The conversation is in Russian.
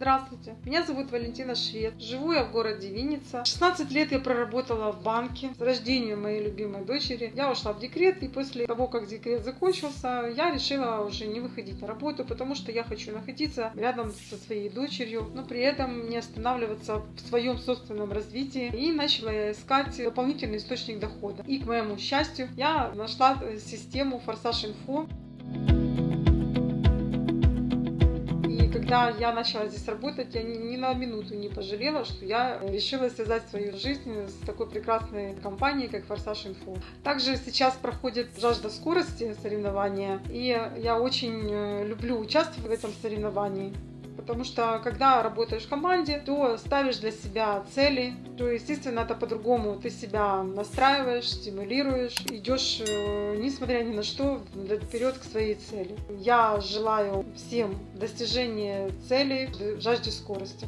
Здравствуйте, меня зовут Валентина Швед. Живу я в городе Винница. 16 лет я проработала в банке. С рождения моей любимой дочери я ушла в декрет, и после того, как декрет закончился, я решила уже не выходить на работу, потому что я хочу находиться рядом со своей дочерью, но при этом не останавливаться в своем собственном развитии. И начала я искать дополнительный источник дохода. И, к моему счастью, я нашла систему Форсаж Инфо. Когда я начала здесь работать, я ни, на минуту не пожалела, что я решила связать свою жизнь с такой прекрасной компанией, как Форсаж Инфо. Также сейчас проходит жажда скорости соревнования, и я очень э, люблю участвовать в этом соревновании. Потому что когда работаешь в команде, то ставишь для себя цели, то, естественно, это по-другому. Ты себя настраиваешь, стимулируешь, идешь, э, несмотря ни на что, вперед к своей цели. Я желаю всем достижения цели жажде скорости.